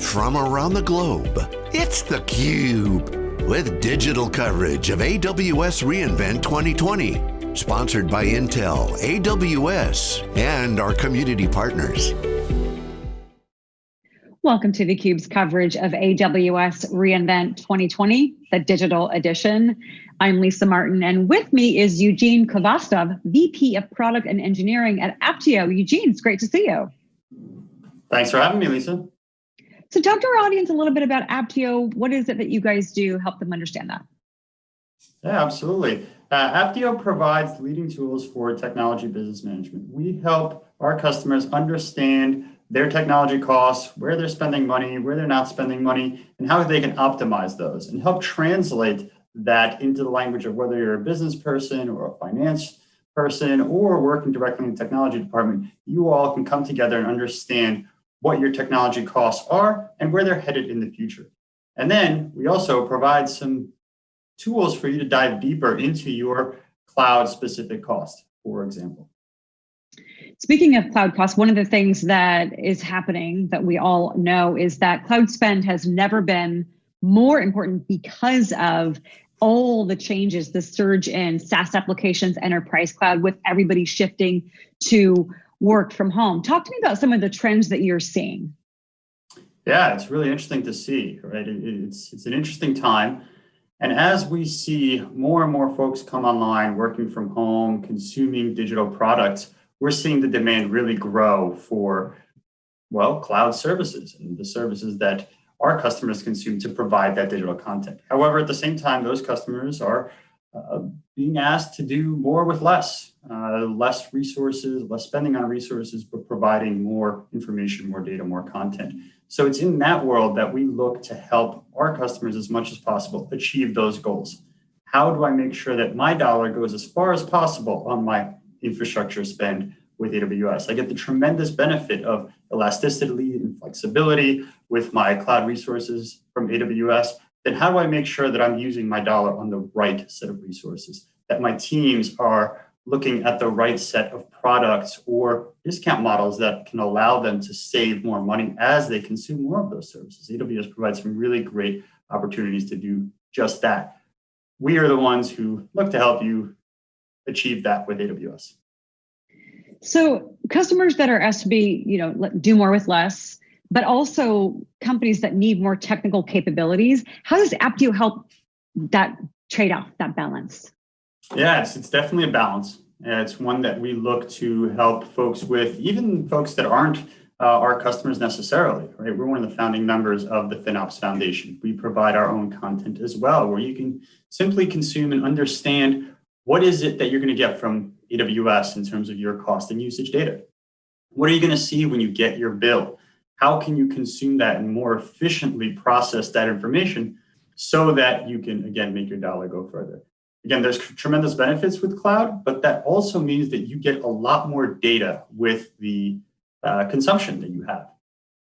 from around the globe. It's theCUBE, with digital coverage of AWS reInvent 2020. Sponsored by Intel, AWS, and our community partners. Welcome to theCUBE's coverage of AWS reInvent 2020, the digital edition. I'm Lisa Martin, and with me is Eugene Khvostov, VP of Product and Engineering at Apptio. Eugene, it's great to see you. Thanks for having me, Lisa. So talk to our audience a little bit about Apptio. What is it that you guys do? Help them understand that. Yeah, absolutely. Uh, Apptio provides leading tools for technology business management. We help our customers understand their technology costs, where they're spending money, where they're not spending money, and how they can optimize those and help translate that into the language of whether you're a business person or a finance person or working directly in the technology department, you all can come together and understand what your technology costs are and where they're headed in the future. And then we also provide some tools for you to dive deeper into your cloud specific cost, for example. Speaking of cloud costs, one of the things that is happening that we all know is that cloud spend has never been more important because of all the changes, the surge in SaaS applications, enterprise cloud, with everybody shifting to work from home. Talk to me about some of the trends that you're seeing. Yeah, it's really interesting to see, right? It's, it's an interesting time. And as we see more and more folks come online, working from home, consuming digital products, we're seeing the demand really grow for, well, cloud services and the services that our customers consume to provide that digital content. However, at the same time, those customers are uh, being asked to do more with less, uh, less resources, less spending on resources, but providing more information, more data, more content. So it's in that world that we look to help our customers as much as possible achieve those goals. How do I make sure that my dollar goes as far as possible on my infrastructure spend with AWS? I get the tremendous benefit of elasticity and flexibility with my cloud resources from AWS, then how do I make sure that I'm using my dollar on the right set of resources, that my teams are looking at the right set of products or discount models that can allow them to save more money as they consume more of those services. AWS provides some really great opportunities to do just that. We are the ones who look to help you achieve that with AWS. So customers that are asked to be, you know, do more with less, but also companies that need more technical capabilities. How does Apptio help that trade-off, that balance? Yes, it's, it's definitely a balance. it's one that we look to help folks with, even folks that aren't uh, our customers necessarily, right? We're one of the founding members of the FinOps Foundation. We provide our own content as well, where you can simply consume and understand what is it that you're going to get from AWS in terms of your cost and usage data. What are you going to see when you get your bill? How can you consume that and more efficiently process that information so that you can, again, make your dollar go further. Again, there's tremendous benefits with cloud, but that also means that you get a lot more data with the uh, consumption that you have.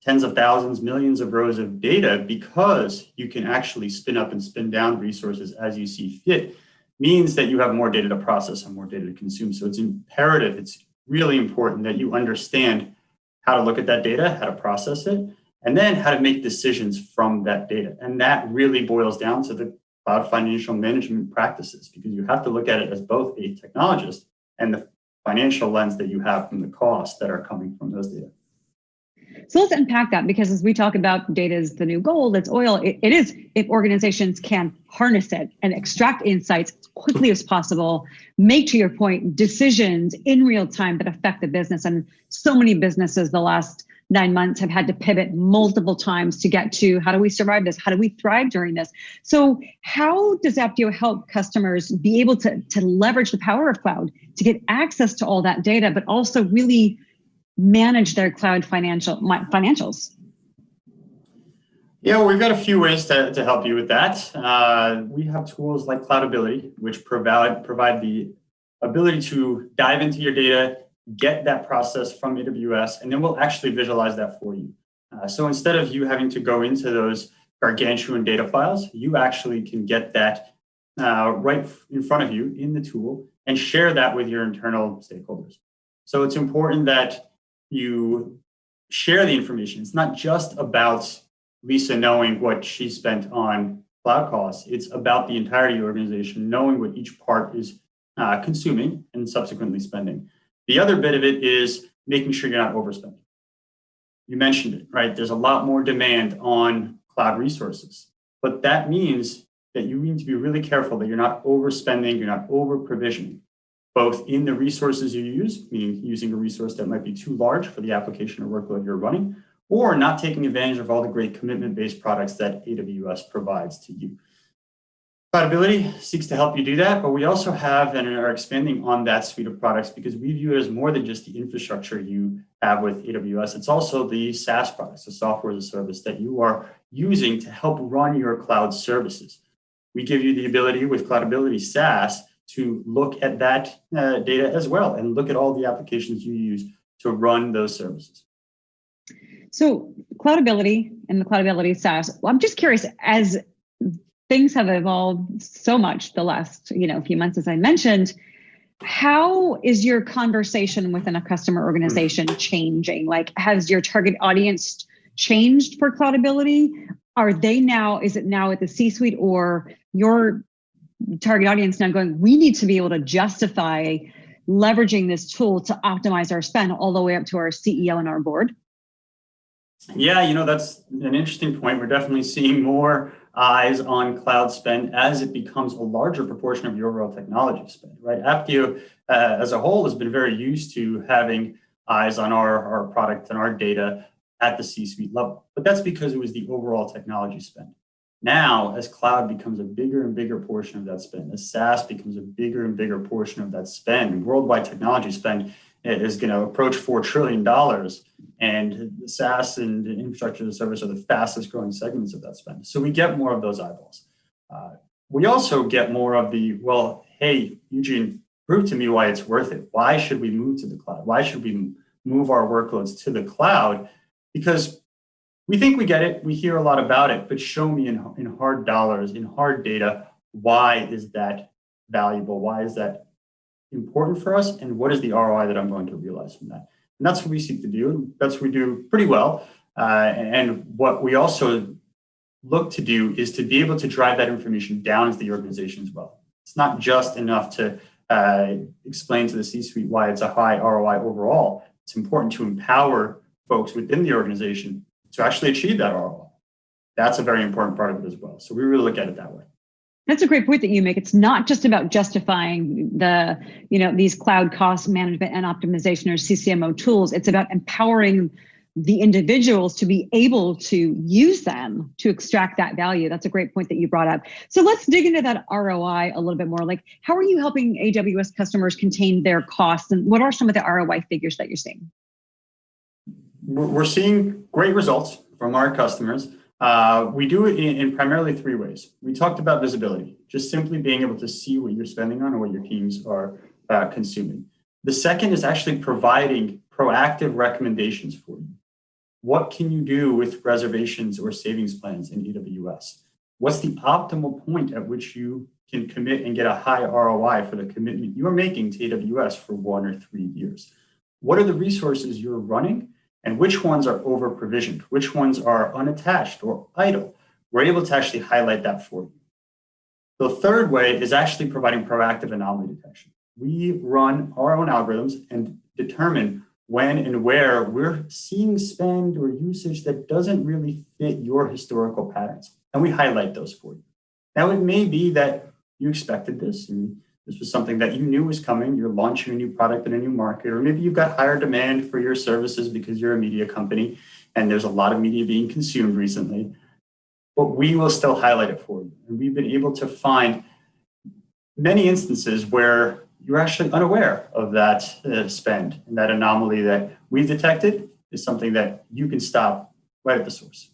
Tens of thousands, millions of rows of data because you can actually spin up and spin down resources as you see fit means that you have more data to process and more data to consume. So it's imperative, it's really important that you understand how to look at that data, how to process it, and then how to make decisions from that data. And that really boils down to the cloud financial management practices because you have to look at it as both a technologist and the financial lens that you have from the costs that are coming from those data. So let's unpack that because as we talk about data is the new gold, it's oil. It, it is if organizations can harness it and extract insights as quickly as possible, make to your point decisions in real time that affect the business. And so many businesses the last nine months have had to pivot multiple times to get to how do we survive this? How do we thrive during this? So how does Apptio help customers be able to, to leverage the power of cloud to get access to all that data, but also really manage their cloud financial financials? Yeah, we've got a few ways to, to help you with that. Uh, we have tools like Cloudability, which provide, provide the ability to dive into your data, get that process from AWS, and then we'll actually visualize that for you. Uh, so instead of you having to go into those gargantuan data files, you actually can get that uh, right in front of you in the tool and share that with your internal stakeholders. So it's important that you share the information. It's not just about Lisa knowing what she spent on cloud costs. It's about the entirety of the organization knowing what each part is uh, consuming and subsequently spending. The other bit of it is making sure you're not overspending. You mentioned it, right? There's a lot more demand on cloud resources, but that means that you need to be really careful that you're not overspending, you're not over provisioning, both in the resources you use, meaning using a resource that might be too large for the application or workload you're running, or not taking advantage of all the great commitment-based products that AWS provides to you. Cloudability seeks to help you do that, but we also have and are expanding on that suite of products because we view it as more than just the infrastructure you have with AWS. It's also the SaaS products, the software as a service that you are using to help run your cloud services. We give you the ability with Cloudability SaaS to look at that uh, data as well and look at all the applications you use to run those services. So Cloudability and the Cloudability SaaS, well, I'm just curious, as things have evolved so much the last you know few months, as I mentioned, how is your conversation within a customer organization changing? Like, has your target audience changed for Cloudability? Are they now, is it now at the C-suite or your target audience now going, we need to be able to justify leveraging this tool to optimize our spend all the way up to our CEO and our board? Yeah, you know, that's an interesting point. We're definitely seeing more eyes on cloud spend as it becomes a larger proportion of your overall technology spend, right? Apptio uh, as a whole has been very used to having eyes on our, our product and our data at the C-suite level, but that's because it was the overall technology spend. Now, as cloud becomes a bigger and bigger portion of that spend, as SaaS becomes a bigger and bigger portion of that spend, worldwide technology spend is going to approach $4 trillion. And SaaS and infrastructure as a service are the fastest growing segments of that spend. So we get more of those eyeballs. Uh, we also get more of the, well, hey, Eugene, prove to me why it's worth it. Why should we move to the cloud? Why should we move our workloads to the cloud? Because we think we get it, we hear a lot about it, but show me in, in hard dollars, in hard data, why is that valuable? Why is that important for us? And what is the ROI that I'm going to realize from that? And that's what we seek to do. That's what we do pretty well. Uh, and what we also look to do is to be able to drive that information down into the organization as well. It's not just enough to uh, explain to the C-suite why it's a high ROI overall. It's important to empower folks within the organization to actually achieve that ROI. That's a very important part of it as well. So we really look at it that way. That's a great point that you make. It's not just about justifying the, you know, these cloud cost management and optimization or CCMO tools. It's about empowering the individuals to be able to use them to extract that value. That's a great point that you brought up. So let's dig into that ROI a little bit more. Like, how are you helping AWS customers contain their costs, and what are some of the ROI figures that you're seeing? We're seeing great results from our customers. Uh, we do it in, in, primarily three ways. We talked about visibility, just simply being able to see what you're spending on or what your teams are uh, consuming. The second is actually providing proactive recommendations for you. What can you do with reservations or savings plans in AWS? What's the optimal point at which you can commit and get a high ROI for the commitment you're making to AWS for one or three years? What are the resources you're running and which ones are over provisioned, which ones are unattached or idle. We're able to actually highlight that for you. The third way is actually providing proactive anomaly detection. We run our own algorithms and determine when and where we're seeing spend or usage that doesn't really fit your historical patterns. And we highlight those for you. Now, it may be that you expected this and this was something that you knew was coming. You're launching a new product in a new market, or maybe you've got higher demand for your services because you're a media company and there's a lot of media being consumed recently. But we will still highlight it for you. And we've been able to find many instances where you're actually unaware of that uh, spend and that anomaly that we've detected is something that you can stop right at the source.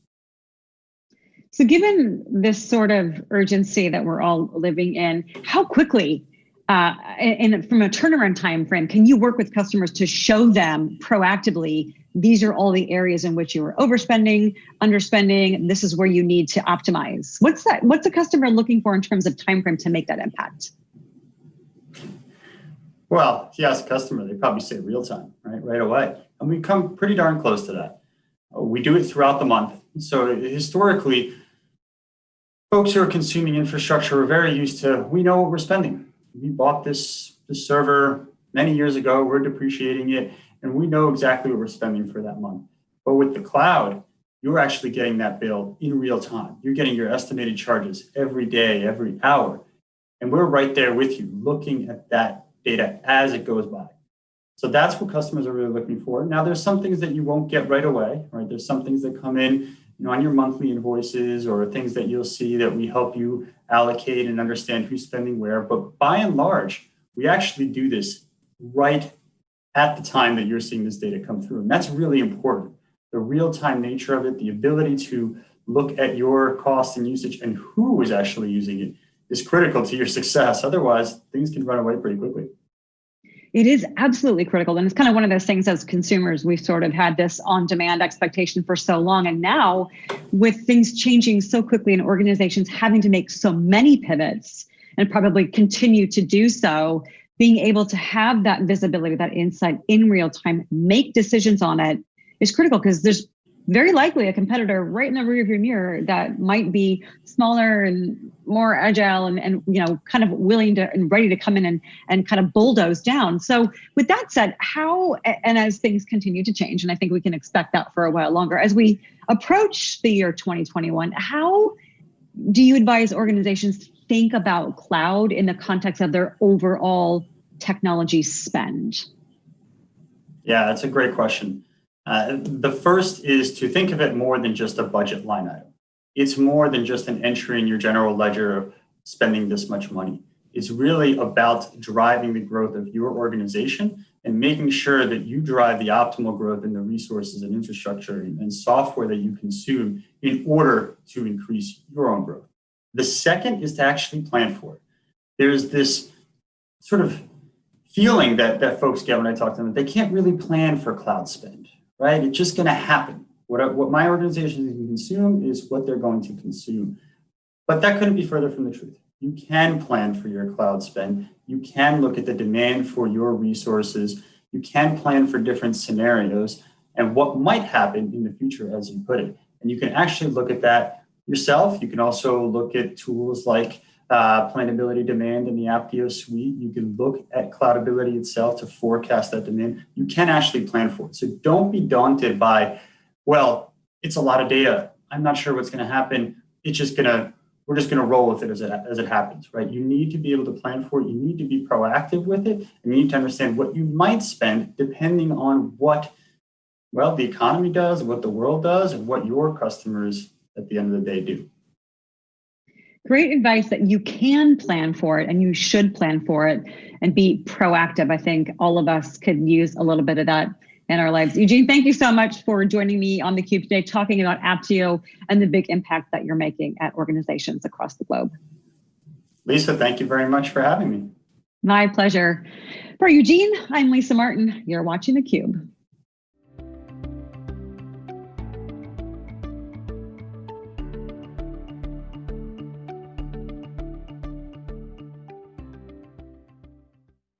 So, given this sort of urgency that we're all living in, how quickly uh, and from a turnaround time frame, can you work with customers to show them proactively these are all the areas in which you are overspending, underspending, this is where you need to optimize. What's that what's a customer looking for in terms of time frame to make that impact? Well, if you ask a customer, they probably say real time, right? Right away. And we come pretty darn close to that. Uh, we do it throughout the month. So historically, folks who are consuming infrastructure are very used to, we know what we're spending. We bought this, this server many years ago, we're depreciating it, and we know exactly what we're spending for that month. But with the cloud, you're actually getting that bill in real time. You're getting your estimated charges every day, every hour. And we're right there with you, looking at that data as it goes by. So that's what customers are really looking for. Now, there's some things that you won't get right away, right? There's some things that come in you know, on your monthly invoices or things that you'll see that we help you allocate and understand who's spending where. But by and large, we actually do this right at the time that you're seeing this data come through. And that's really important. The real-time nature of it, the ability to look at your cost and usage and who is actually using it is critical to your success. Otherwise, things can run away pretty quickly. It is absolutely critical. And it's kind of one of those things as consumers, we've sort of had this on demand expectation for so long. And now, with things changing so quickly and organizations having to make so many pivots and probably continue to do so, being able to have that visibility, that insight in real time, make decisions on it is critical because there's very likely a competitor right in the rearview mirror that might be smaller and more agile and, and you know kind of willing to and ready to come in and, and kind of bulldoze down. So with that said how and as things continue to change and i think we can expect that for a while longer as we approach the year 2021 how do you advise organizations think about cloud in the context of their overall technology spend? Yeah that's a great question uh, the first is to think of it more than just a budget line item. It's more than just an entry in your general ledger of spending this much money. It's really about driving the growth of your organization and making sure that you drive the optimal growth in the resources and infrastructure and software that you consume in order to increase your own growth. The second is to actually plan for it. There's this sort of feeling that, that folks get when I talk to them, that they can't really plan for cloud spend right? It's just going to happen. What, what my organization can consume is what they're going to consume. But that couldn't be further from the truth. You can plan for your cloud spend. You can look at the demand for your resources. You can plan for different scenarios and what might happen in the future, as you put it. And you can actually look at that yourself. You can also look at tools like uh, planability demand in the Apptio suite. You can look at cloudability itself to forecast that demand. You can actually plan for it. So don't be daunted by, well, it's a lot of data. I'm not sure what's going to happen. It's just going to, we're just going to roll with it as, it as it happens, right? You need to be able to plan for it. You need to be proactive with it. And you need to understand what you might spend depending on what, well, the economy does, what the world does, and what your customers at the end of the day do great advice that you can plan for it and you should plan for it and be proactive. I think all of us could use a little bit of that in our lives. Eugene, thank you so much for joining me on theCUBE today, talking about Apptio and the big impact that you're making at organizations across the globe. Lisa, thank you very much for having me. My pleasure. For Eugene, I'm Lisa Martin. You're watching theCUBE.